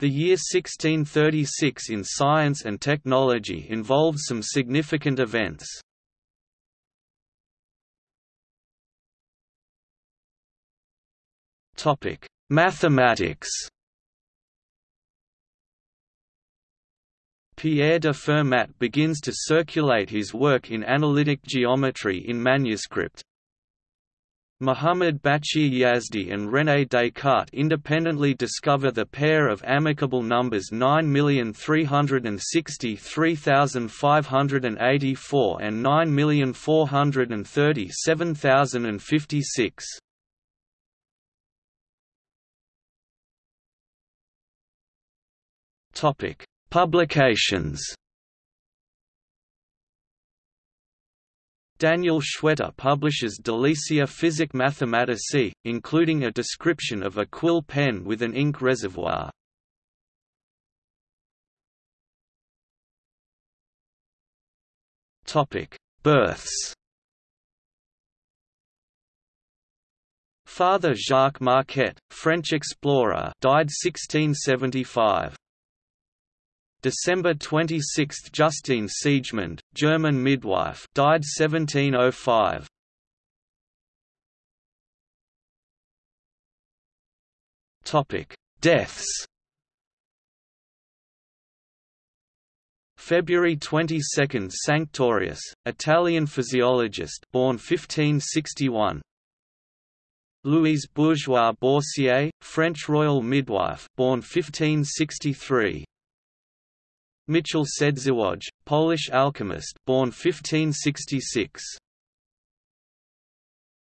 The year 1636 in science and technology involved some significant events. Mathematics Pierre de Fermat begins to circulate his work in analytic geometry in manuscript. Muhammad Baqir Yazdi and René Descartes independently discover the pair of amicable numbers 9,363,584 and 9,437,056. Topic: Publications. Daniel Schwenter publishes Delicia Physic Mathematici, including a description of a quill pen with an ink reservoir. Births. Father Jacques Marquette, French explorer, died 1675. December 26 – Justine Siegemund, German midwife died 1705. Topic: Deaths. February 22 – Sanctorius, Italian physiologist born 1561 Louise Bourgeois Boursier, French royal midwife born 1563 Michał Sędziwój, Polish alchemist born 1566.